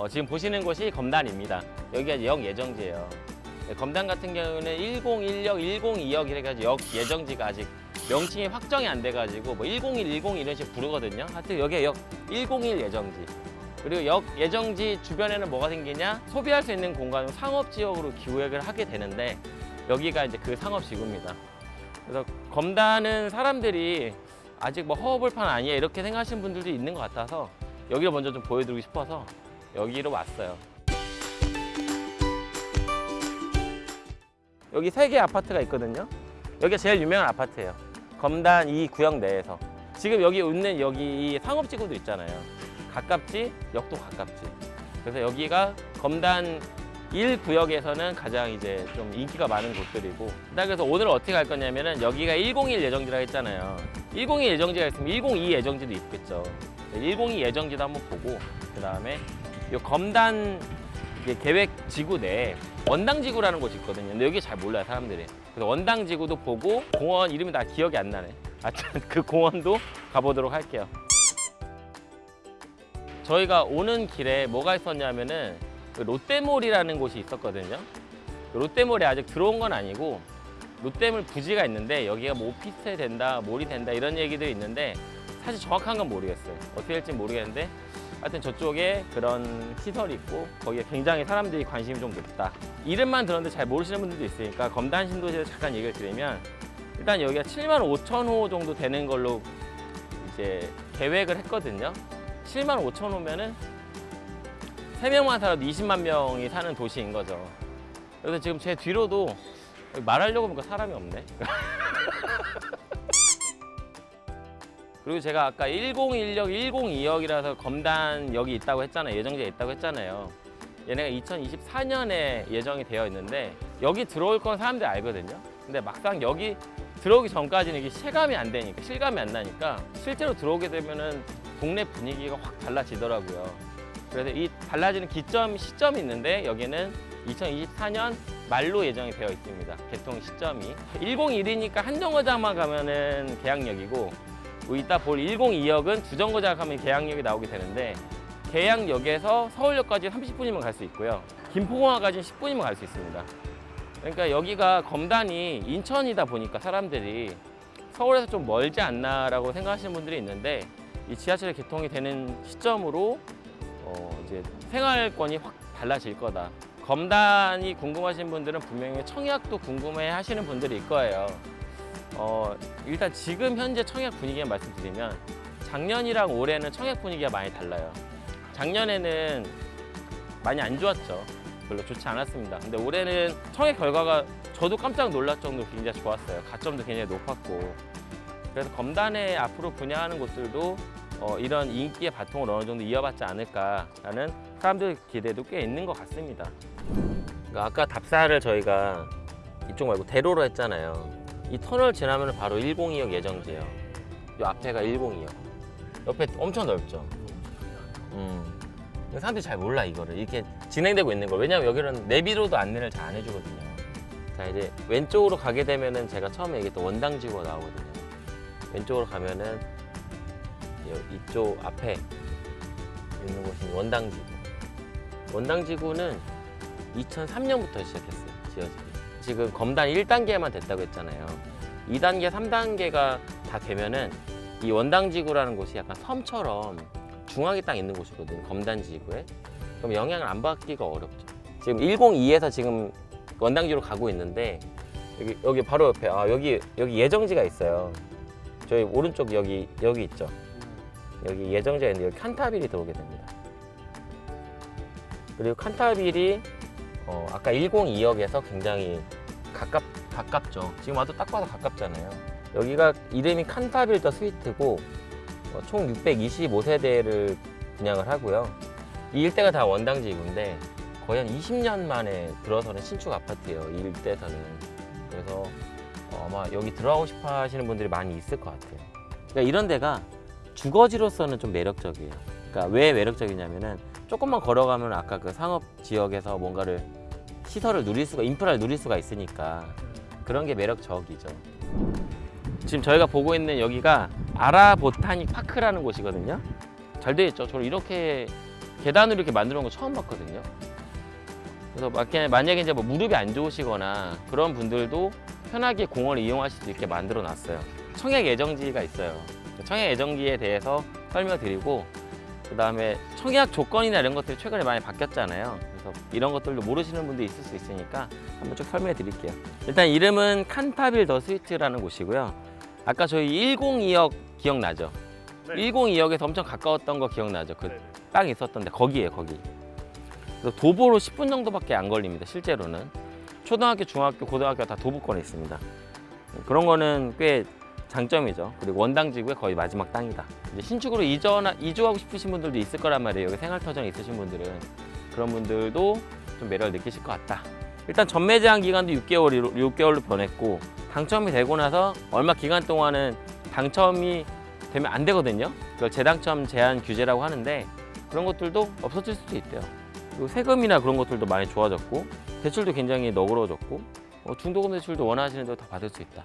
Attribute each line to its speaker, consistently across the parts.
Speaker 1: 어, 지금 보시는 곳이 검단입니다. 여기가 역 예정지예요. 네, 검단 같은 경우는 101역, 102역 이래가지고 역 예정지가 아직 명칭이 확정이 안 돼가지고 뭐 101, 102 이런 식으로 부르거든요. 하여튼 여기가 역101 예정지. 그리고 역 예정지 주변에는 뭐가 생기냐? 소비할 수 있는 공간 은 상업지역으로 기획을 하게 되는데 여기가 이제 그 상업지구입니다. 그래서 검단은 사람들이 아직 뭐 허허벌판 아니야 이렇게 생각하시는 분들도 있는 것 같아서 여기를 먼저 좀 보여드리고 싶어서 여기로 왔어요 여기 세 개 아파트가 있거든요 여기가 제일 유명한 아파트예요 검단 이 구역 내에서 지금 여기 웃는 여기 상업지구도 있잖아요 가깝지 역도 가깝지 그래서 여기가 검단 1 구역에서는 가장 이제 좀 인기가 많은 곳들이고 그래서 오늘 어떻게 갈 거냐면은 여기가 101 예정지라 했잖아요 102 예정지가 있으면 102 예정지도 있겠죠 102 예정지도 한번 보고 그 다음에 이 검단 계획 지구 내에 원당 지구라는 곳이 있거든요. 근데 여기 잘 몰라요, 사람들이. 그래서 원당 지구도 보고 공원 이름이 다 기억이 안 나네. 아여그 공원도 가보도록 할게요. 저희가 오는 길에 뭐가 있었냐면은 그 롯데몰이라는 곳이 있었거든요. 그 롯데몰에 아직 들어온 건 아니고 롯데몰 부지가 있는데 여기가 뭐 오피스텔 된다, 몰이 된다 이런 얘기들이 있는데 사실 정확한 건 모르겠어요. 어떻게 될지 모르겠는데 하여튼 저쪽에 그런 시설이 있고 거기에 굉장히 사람들이 관심이 좀 높다 이름만 들었는데 잘 모르시는 분들도 있으니까 검단 신도시에 서 잠깐 얘기를 드리면 일단 여기가 7만 5천 호 정도 되는 걸로 이제 계획을 했거든요 7만 5천 호면은 3명만 살아도 20만 명이 사는 도시인 거죠 그래서 지금 제 뒤로도 말하려고 보니까 사람이 없네 그리고 제가 아까 1016, 1026이라서 검단역이 있다고 했잖아요. 예정지에 있다고 했잖아요. 얘네가 2024년에 예정이 되어 있는데 여기 들어올 건 사람들이 알거든요. 근데 막상 여기 들어오기 전까지는 이게 체감이 안 되니까 실감이 안 나니까 실제로 들어오게 되면은 동네 분위기가 확 달라지더라고요. 그래서 이 달라지는 기점, 시점이 있는데 여기는 2024년 말로 예정이 되어 있습니다. 개통 시점이. 101이니까 한정거장만 가면은 계약역이고 이따 볼 102역은 주정거 작업하면 계양역이 나오게 되는데 계양역에서 서울역까지 30분이면 갈 수 있고요. 김포공항까지 10분이면 갈 수 있습니다. 그러니까 여기가 검단이 인천이다 보니까 사람들이 서울에서 좀 멀지 않나라고 생각하시는 분들이 있는데 이 지하철이 개통이 되는 시점으로 어 이제 생활권이 확 달라질 거다. 검단이 궁금하신 분들은 분명히 청약도 궁금해 하시는 분들이 있을 거예요. 어, 일단 지금 현재 청약 분위기에 말씀드리면 작년이랑 올해는 청약 분위기가 많이 달라요. 작년에는 많이 안 좋았죠. 별로 좋지 않았습니다. 근데 올해는 청약 결과가 저도 깜짝 놀랄 정도로 굉장히 좋았어요. 가점도 굉장히 높았고 그래서 검단에 앞으로 분양하는 곳들도 어, 이런 인기의 바통을 어느 정도 이어받지 않을까라는 사람들 기대도 꽤 있는 것 같습니다. 그러니까 아까 답사를 저희가 이쪽 말고 대로로 했잖아요. 이 터널 지나면 바로 102역 예정지예요 이 앞에가 102역 옆에 엄청 넓죠 음. 사람들이 잘 몰라 이거를 이렇게 진행되고 있는 걸 왜냐면 여기는 내비로도 안내를 잘 안 해주거든요 자 이제 왼쪽으로 가게 되면은 제가 처음에 얘기했던 원당지구가 나오거든요 왼쪽으로 가면은 이쪽 앞에 있는 곳이 원당지구 원당지구는 2003년부터 시작했어요 지어지기 지금 검단 1단계만 됐다고 했잖아요 2단계, 3단계가 다 되면은 이 원당지구라는 곳이 약간 섬처럼 중앙에딱 있는 곳이거든요 검단지구에 그럼 영향을 안 받기가 어렵죠 지금 102에서 지금 원당지로 가고 있는데 여기, 여기 바로 옆에 아 여기 여기 예정지가 있어요 저희 오른쪽 여기 여기 있죠 여기 예정지가 있는데 여기 칸타빌이 들어오게 됩니다 그리고 칸타빌이 어, 아까 102역에서 굉장히 가깝, 가깝죠 지금 와도 딱 봐도 가깝잖아요 여기가 이름이 칸타빌더 스위트고 어, 총 625세대를 분양을 하고요 이 일대가 다원당지인데 거의 한 20년 만에 들어서는 신축 아파트예요 이 일대에서는 그래서 어, 아마 여기 들어가고 싶어 하시는 분들이 많이 있을 것 같아요 그러니까 이런 데가 주거지로서는 좀 매력적이에요 그러니까 왜 매력적이냐면은 조금만 걸어가면 아까 그 상업 지역에서 뭔가를 시설을 누릴 수가 인프라를 누릴 수가 있으니까 그런 게 매력적이죠 지금 저희가 보고 있는 여기가 아라보타닉 파크라는 곳이거든요 잘 되어 있죠 저 이렇게 계단으로 이렇게 만들어 놓은 거 처음 봤거든요 그래서 만약에 이제 뭐 무릎이 안 좋으시거나 그런 분들도 편하게 공원을 이용하실 수 있게 만들어 놨어요 청약 예정지가 있어요 청약 예정지에 대해서 설명드리고 그 다음에 청약 조건이나 이런 것들이 최근에 많이 바뀌었잖아요 그래서 이런 것들도 모르시는 분도 있을 수 있으니까 한번 쭉 설명해 드릴게요 일단 이름은 칸타빌더 스위트라는 곳이고요 아까 저희 1 0 2억 기억나죠? 네. 102역에서 엄청 가까웠던 거 기억나죠? 그빵 네. 있었던데 거기에요 거기 그래서 도보로 10분 정도밖에 안 걸립니다 실제로는 초등학교, 중학교, 고등학교 다 도보권에 있습니다 그런 거는 꽤 장점이죠 그리고 원당 지구의 거의 마지막 땅이다 이제 신축으로 이전, 이주하고 싶으신 분들도 있을 거란 말이에요 여기 생활터전 있으신 분들은 그런 분들도 좀 매력을 느끼실 것 같다 일단 전매 제한 기간도 6개월, 로 6개월로 변했고 당첨이 되고 나서 얼마 기간 동안은 당첨이 되면 안 되거든요 그걸 재당첨 제한 규제라고 하는데 그런 것들도 없어질 수도 있대요 그리고 세금이나 그런 것들도 많이 좋아졌고 대출도 굉장히 너그러워졌고 어, 중도금 대출도 원하시는 대로 다 받을 수 있다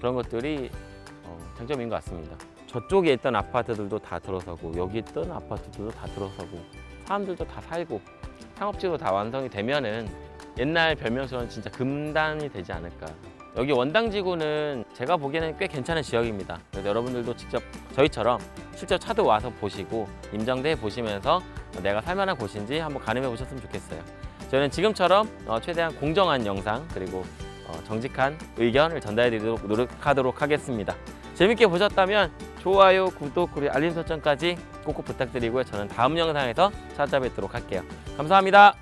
Speaker 1: 그런 것들이 어, 장점인 것 같습니다 저쪽에 있던 아파트들도 다 들어서고 여기 있던 아파트들도 다 들어서고 사람들도 다 살고 상업지로 다 완성이 되면은 옛날 별명처럼 진짜 금단이 되지 않을까 여기 원당지구는 제가 보기에는 꽤 괜찮은 지역입니다 그래서 여러분들도 직접 저희처럼 실제 차도 와서 보시고 임장대 보시면서 내가 살만한 곳인지 한번 가늠해 보셨으면 좋겠어요 저는 지금처럼 어, 최대한 공정한 영상 그리고 어, 정직한 의견을 전달해 드리도록 노력하도록 하겠습니다 재밌게 보셨다면 좋아요, 구독, 그리고 알림 설정까지 꼭꼭 부탁드리고요. 저는 다음 영상에서 찾아뵙도록 할게요. 감사합니다.